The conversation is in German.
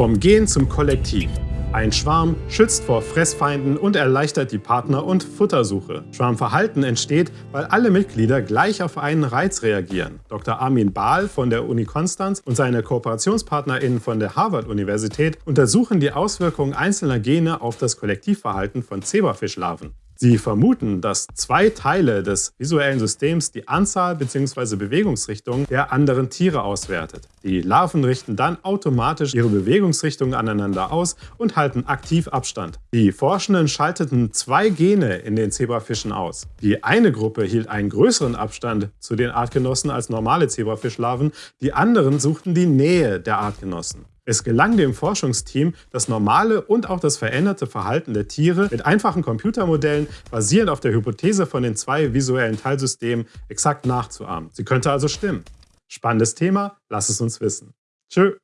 Vom Gen zum Kollektiv. Ein Schwarm schützt vor Fressfeinden und erleichtert die Partner- und Futtersuche. Schwarmverhalten entsteht, weil alle Mitglieder gleich auf einen Reiz reagieren. Dr. Armin Bahl von der Uni Konstanz und seine KooperationspartnerInnen von der Harvard-Universität untersuchen die Auswirkungen einzelner Gene auf das Kollektivverhalten von Zebrafischlarven. Sie vermuten, dass zwei Teile des visuellen Systems die Anzahl bzw. Bewegungsrichtung der anderen Tiere auswertet. Die Larven richten dann automatisch ihre Bewegungsrichtungen aneinander aus und halten aktiv Abstand. Die Forschenden schalteten zwei Gene in den Zebrafischen aus. Die eine Gruppe hielt einen größeren Abstand zu den Artgenossen als normale Zebrafischlarven, die anderen suchten die Nähe der Artgenossen. Es gelang dem Forschungsteam, das normale und auch das veränderte Verhalten der Tiere mit einfachen Computermodellen basierend auf der Hypothese von den zwei visuellen Teilsystemen exakt nachzuahmen. Sie könnte also stimmen. Spannendes Thema, lass es uns wissen. Tschö.